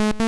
you.